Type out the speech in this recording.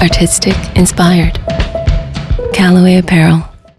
artistic, inspired. Callaway Apparel.